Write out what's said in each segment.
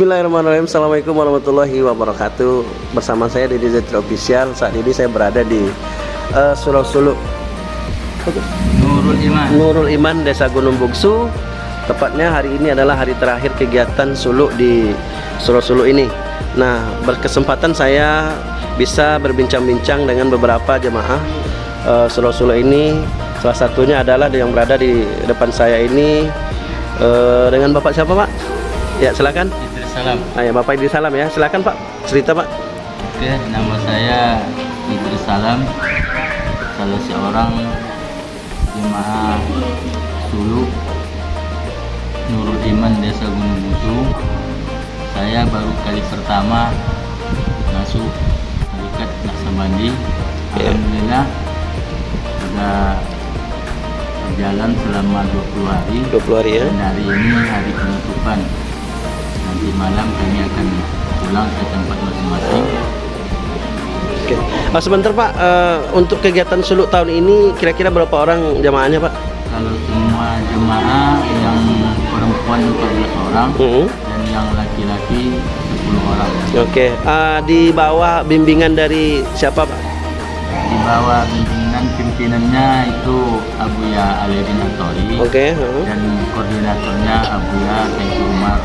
Bismillahirrahmanirrahim. Assalamualaikum warahmatullahi wabarakatuh. Bersama saya Didi Zetri Official. Saat ini saya berada di uh, Surau Suluk Nurul Iman. Nurul Iman Desa Gunung Bungsu. Tepatnya hari ini adalah hari terakhir kegiatan suluk di Surau Suluk ini. Nah berkesempatan saya bisa berbincang-bincang dengan beberapa jemaah uh, Surau Suluk ini. Salah satunya adalah yang berada di depan saya ini uh, Dengan Bapak siapa Pak? Ya silakan Salam. Ah, ya, Bapak Idris Salam ya. Silakan Pak, cerita Pak. Oke, nama saya Idris Salam. Salah seorang jemaah Sulu Nurul Iman Desa Gunung Busu. Saya baru kali pertama masuk Tarikat Naksabandi. Ya. Alhamdulillah sudah berjalan selama 20 hari. 20 hari ya. Dan hari ini hari penutupan malam kami akan pulang ke tempat masing-masing Oke. Ah, sebentar Pak, eh, untuk kegiatan suluk tahun ini kira-kira berapa orang jamaahnya Pak? kalau semua jemaah yang perempuan 14 orang Hmm. dan yang laki-laki 10 orang Oke. Ah, di bawah bimbingan dari siapa Pak? di bawah bimbingan pimpinannya itu Abuya Atori Oke. heeh. dan koordinatornya Abuya Tengku Umar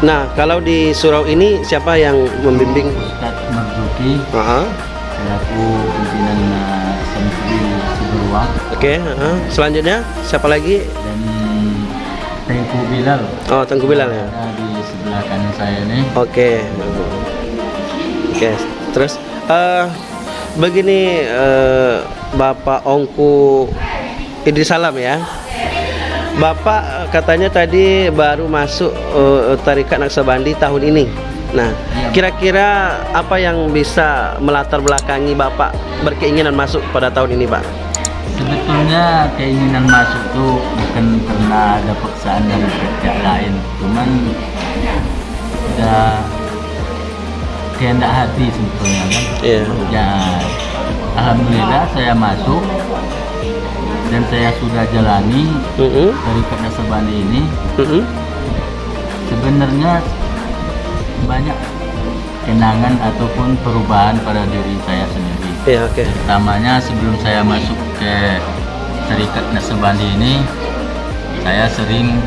Nah, kalau di surau ini siapa yang membimbing? Ustadz Marzuki Aha. selaku pimpinan uh, Samsudin Siberwa Oke. heeh. Selanjutnya siapa lagi? dan Tengku Bilal Oh, Tengku Bilal ya. di sebelah kanan saya ini Oke. Oke, terus eh begini eh, Bapak Ongku Idris Salam ya. Bapak eh, katanya tadi baru masuk eh, Tarikat Naksabandi tahun ini. Nah, Iya. kira-kira apa yang bisa melatar belakangi Bapak berkeinginan masuk pada tahun ini, Pak? Sebetulnya keinginan masuk tuh bukan karena ada paksaan dari pihak lain, cuman udah kehendak hati sebetulnya kan. Iya. Ya, alhamdulillah saya masuk dan saya sudah jalani Heeh. dari Nasabandi ini. Heeh. Sebenarnya banyak kenangan ataupun perubahan pada diri saya sendiri. Iya, oke. Pertamanya sebelum saya masuk ke Serikat Nasabandi ini, saya sering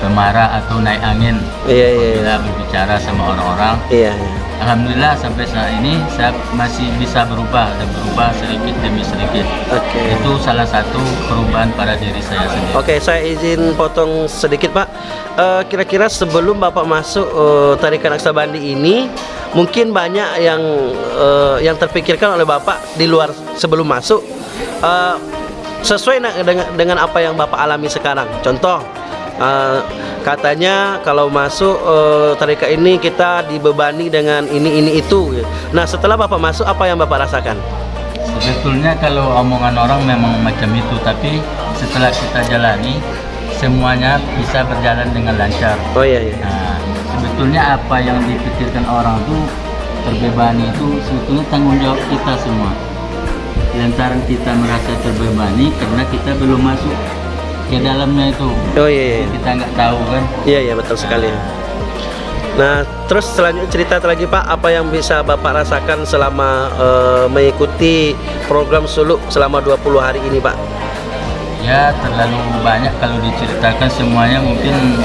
pemarah atau naik angin Iya, iya, iya. bila berbicara sama orang-orang. Iya, iya. Alhamdulillah sampai saat ini saya masih bisa berubah dan berubah sedikit demi sedikit. Oke. Itu salah satu perubahan pada diri saya sendiri. Oke, saya izin potong sedikit, Pak. Eh, Kira-kira sebelum Bapak masuk eh, Tarikat Naksabandi ini, mungkin banyak yang eh, yang terpikirkan oleh Bapak di luar sebelum masuk. Eh, sesuai dengan dengan apa yang Bapak alami sekarang. Contoh, eh, katanya kalau masuk eh, tarikat ini kita dibebani dengan ini ini itu. Nah, setelah Bapak masuk, apa yang Bapak rasakan? Sebetulnya kalau omongan orang memang macam itu, tapi setelah kita jalani, semuanya bisa berjalan dengan lancar. Oh iya iya. Nah, sebetulnya apa yang dipikirkan orang itu terbebani itu sebetulnya tanggung jawab kita semua. Lantaran kita merasa terbebani karena kita belum masuk ke dalamnya itu. Oh iya iya. Kita nggak tahu kan. Iya iya betul sekali. Nah, terus selanjutnya cerita lagi Pak, apa yang bisa Bapak rasakan selama eh, mengikuti program suluk selama 20 hari ini Pak? Ya terlalu banyak kalau diceritakan semuanya mungkin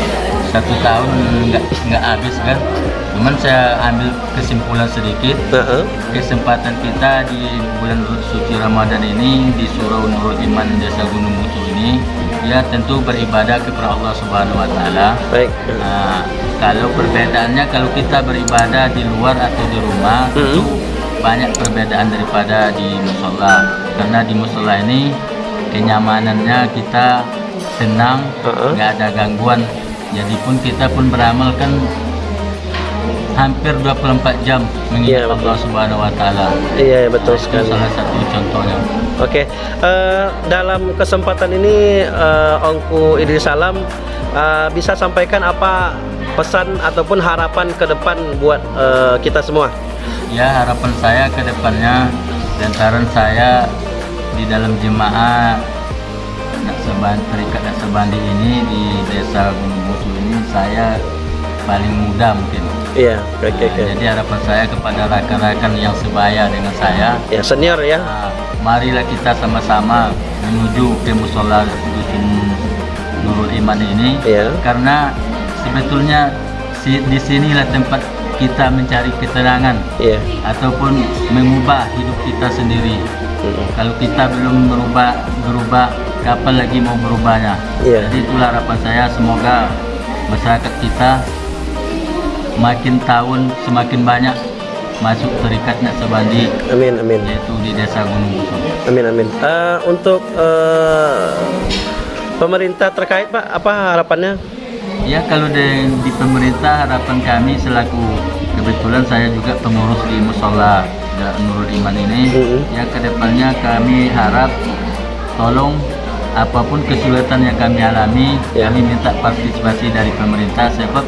satu tahun nggak nggak habis kan. Cuman saya ambil kesimpulan sedikit. Heeh. kesempatan kita di bulan suci Ramadan ini di Surau Nurul Iman Desa Gunung Bungsu ini ya tentu beribadah kepada Allah Subhanahu wa taala. Baik. Nah, kalau perbedaannya kalau kita beribadah di luar atau di rumah tentu banyak perbedaan daripada di musola karena di musola ini kenyamanannya kita tenang, Heeh. nggak ada gangguan. Jadi pun kita pun beramal kan hampir 24 jam mengingat betul. Allah Subhanahu wa taala. Iya betul Itu sekali. salah satu contohnya. Oke, eh, dalam kesempatan ini eh, Ongku Idris Salam eh, bisa sampaikan apa pesan ataupun harapan ke depan buat eh, kita semua? Ya harapan saya ke depannya lantaran saya di dalam jemaah Terikat Naksabandi ini di Desa Gunung Busu ini saya paling muda mungkin. Iya, oke oke Nah, oke. Jadi harapan saya kepada rekan-rekan yang sebaya dengan saya, Ya senior ya. nah, marilah kita sama-sama menuju ke musola dusun Nurul Iman ini, Iya. karena sebetulnya si, di sinilah tempat kita mencari ketenangan Iya. ataupun mengubah hidup kita sendiri. Mm. Kalau kita belum berubah, berubah, kapan lagi mau berubahnya? Iya. Jadi itulah harapan saya, semoga masyarakat kita makin tahun semakin banyak masuk terikat Naksabandi Amin amin. yaitu di desa Gunung Busung. Amin amin. Eh, untuk eh, pemerintah terkait Pak, apa harapannya? Ya kalau di, di pemerintah harapan kami selaku kebetulan saya juga pengurus di musola da- Nurul Iman ini Mhm. ya ke depannya kami harap tolong apa pun kesulitan yang kami alami Ya. kami minta partisipasi dari pemerintah sebab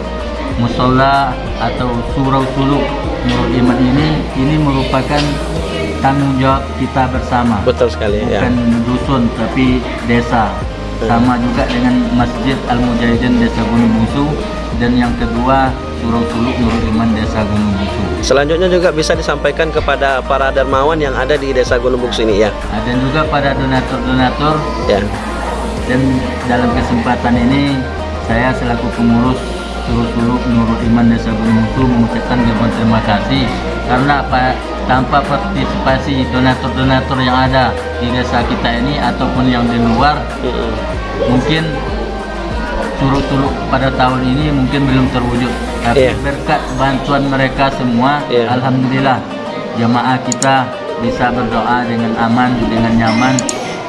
musola atau surau suluk Nurul Iman ini ini merupakan tanggung jawab kita bersama Betul sekali ya. bukan dusun tapi desa sama juga dengan Masjid Al Mujahidin Desa Gunung Busu dan yang kedua Surau Suluk Nurul Iman Desa Gunung Busu Selanjutnya juga bisa disampaikan kepada para dermawan yang ada di Desa Gunung Buksu ini ya. Dan juga pada donatur-donatur. Ya. dan dalam kesempatan ini saya selaku pengurus Surau Suluk Nurul Iman Desa Gunung Busu mengucapkan ribuan terima kasih. Karena apa? Tanpa partisipasi donatur-donatur yang ada di desa kita ini ataupun yang di luar mungkin curug-curug pada tahun ini mungkin belum terwujud tapi Iya. berkat bantuan mereka semua Iya. alhamdulillah jamaah kita bisa berdoa dengan aman dengan nyaman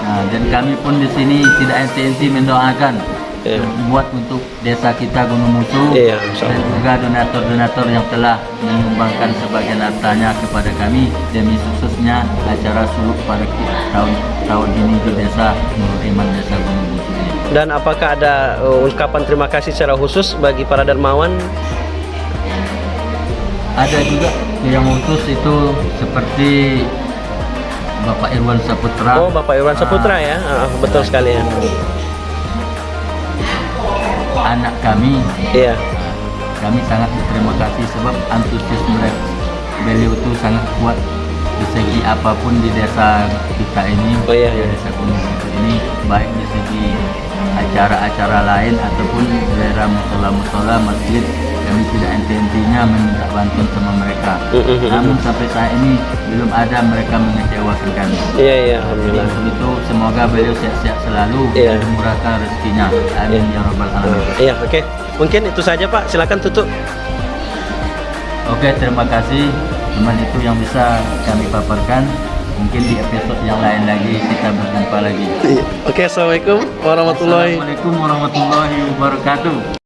nah, dan kami pun di sini tidak henti-henti mendoakan Iya. buat untuk desa kita Gunung Musu Iya, insya dan juga donatur-donatur yang telah menyumbangkan sebagian hartanya kepada kami demi suksesnya acara suluk pada tahun tahun ini di desa Nurul Iman Desa Gunung. Dan apakah ada uh, ungkapan terima kasih secara khusus bagi para dermawan? Ada juga yang khusus itu seperti Bapak Irwan Saputra. Oh, Bapak Irwan Saputra ya. Ah, betul sekali ya. Anak kami, Iya. kami sangat berterima kasih sebab antusias mereka beliau itu sangat kuat di segi apa pun di desa kita ini, Oh, iya, iya. desa Gunung ini, baik di segi acara-acara lain ataupun daerah musola-musola masjid, kami tidak henti-hentinya meminta bantuan sama mereka. Mm-mm. Namun sampai saat ini belum ada mereka mengecewakan kami. Iya, iya, Jadi alhamdulillah. untuk itu semoga beliau sehat-sehat selalu Iya. dan dimurahkan rezekinya. Amin ya rabbal alamin. Iya, oke. Mungkin itu saja Pak. Silakan tutup. Oke, terima kasih. Cuman itu yang bisa kami paparkan. Mungkin di episode yang lain lagi kita berjumpa lagi. Oke, assalamualaikum warahmatullahi Assalamualaikum warahmatullahi wabarakatuh.